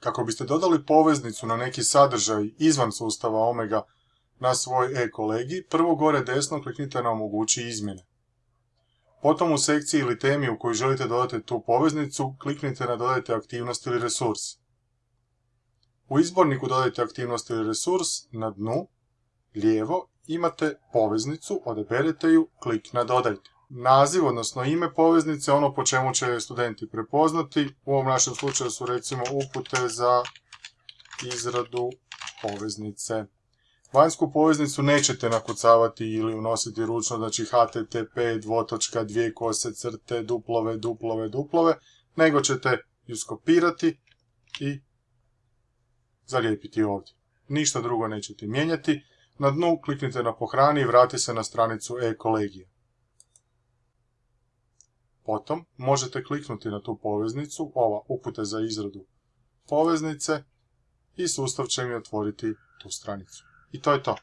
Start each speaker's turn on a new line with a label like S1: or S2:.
S1: Kako biste dodali poveznicu na neki sadržaj izvan sustava Omega na svoj e-kolegi, prvo gore desno kliknite na omogući izmjene. Potom u sekciji ili temi u kojoj želite dodati tu poveznicu, kliknite na dodajte aktivnost ili resurs. U izborniku dodajte aktivnost ili resurs, na dnu, lijevo, imate poveznicu, odaberete ju, klik na dodajte. Naziv, odnosno ime poveznice, ono po čemu će studenti prepoznati, u ovom našem slučaju su recimo upute za izradu poveznice. Vanjsku poveznicu nećete nakucavati ili unositi ručno, znači http dvotočka dvije kose crte duplove duplove duplove, nego ćete ju skopirati i zalijepiti ovdje. Ništa drugo nećete mijenjati. Na dnu kliknite na pohrani i vrati se na stranicu e-kolegije. Potom možete kliknuti na tu poveznicu, ova upute za izradu poveznice i sustav će mi otvoriti tu stranicu. I to je to.